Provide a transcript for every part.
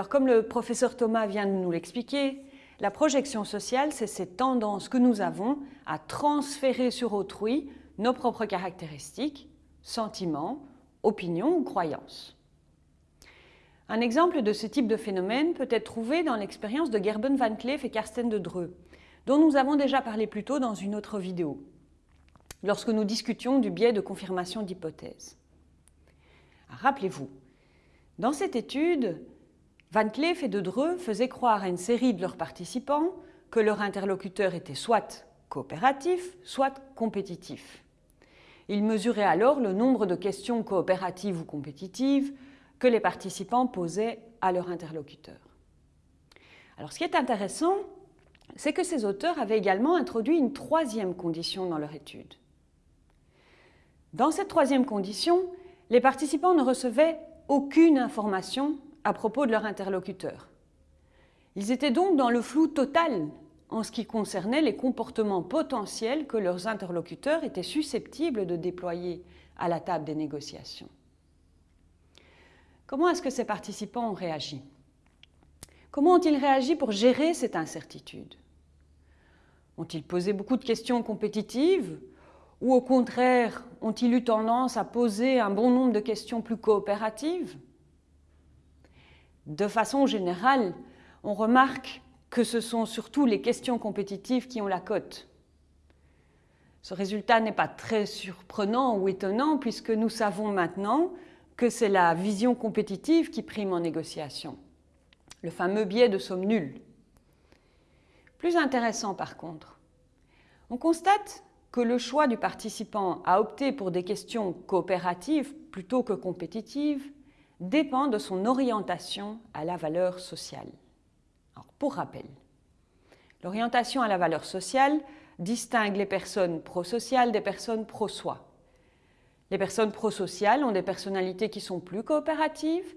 Alors comme le professeur Thomas vient de nous l'expliquer, la projection sociale, c'est cette tendance que nous avons à transférer sur autrui nos propres caractéristiques, sentiments, opinions ou croyances. Un exemple de ce type de phénomène peut être trouvé dans l'expérience de Gerben van Cleef et Karsten de Dreux, dont nous avons déjà parlé plus tôt dans une autre vidéo, lorsque nous discutions du biais de confirmation d'hypothèses. Rappelez-vous, dans cette étude, Van Cleef et de Dreux faisaient croire à une série de leurs participants que leur interlocuteur était soit coopératif, soit compétitif. Ils mesuraient alors le nombre de questions coopératives ou compétitives que les participants posaient à leur interlocuteur. Alors ce qui est intéressant, c'est que ces auteurs avaient également introduit une troisième condition dans leur étude. Dans cette troisième condition, les participants ne recevaient aucune information à propos de leur interlocuteur. Ils étaient donc dans le flou total en ce qui concernait les comportements potentiels que leurs interlocuteurs étaient susceptibles de déployer à la table des négociations. Comment est-ce que ces participants ont réagi? Comment ont-ils réagi pour gérer cette incertitude? Ont-ils posé beaucoup de questions compétitives ou au contraire ont-ils eu tendance à poser un bon nombre de questions plus coopératives? De façon générale, on remarque que ce sont surtout les questions compétitives qui ont la cote. Ce résultat n'est pas très surprenant ou étonnant puisque nous savons maintenant que c'est la vision compétitive qui prime en négociation, le fameux biais de somme nulle. Plus intéressant par contre, on constate que le choix du participant à opter pour des questions coopératives plutôt que compétitives dépend de son orientation à la valeur sociale. pour rappel, l'orientation à la valeur sociale distingue les personnes prosociales des personnes pro-soi. Les personnes prosociales ont des personnalités qui sont plus coopératives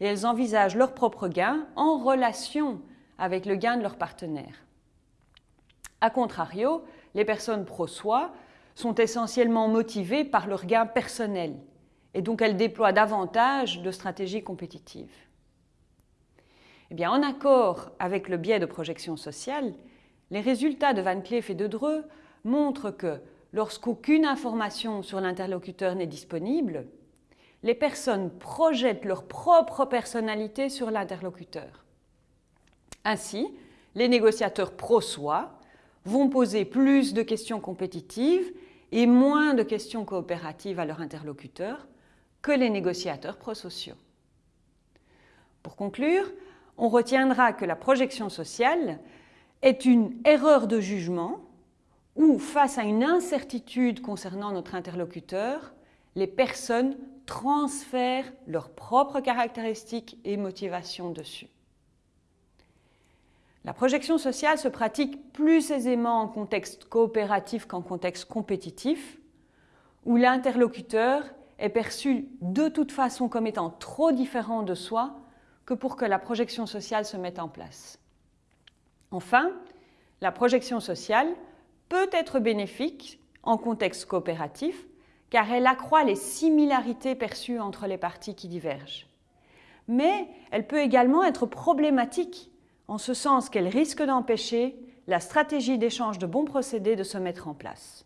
et elles envisagent leur propre gain en relation avec le gain de leur partenaire. A contrario, les personnes pro-soi sont essentiellement motivées par leur gain personnel et donc elles déploient davantage de stratégies compétitives. Eh bien, en accord avec le biais de projection sociale, les résultats de Van Cleef et de Dreux montrent que lorsqu'aucune information sur l'interlocuteur n'est disponible, les personnes projettent leur propre personnalité sur l'interlocuteur. Ainsi, les négociateurs pro-soi vont poser plus de questions compétitives et moins de questions coopératives à leur interlocuteur que les négociateurs prosociaux. Pour conclure, on retiendra que la projection sociale est une erreur de jugement où, face à une incertitude concernant notre interlocuteur, les personnes transfèrent leurs propres caractéristiques et motivations dessus. La projection sociale se pratique plus aisément en contexte coopératif qu'en contexte compétitif, où l'interlocuteur est perçu de toute façon comme étant trop différent de soi que pour que la projection sociale se mette en place. Enfin, la projection sociale peut être bénéfique en contexte coopératif car elle accroît les similarités perçues entre les parties qui divergent. Mais elle peut également être problématique en ce sens qu'elle risque d'empêcher la stratégie d'échange de bons procédés de se mettre en place.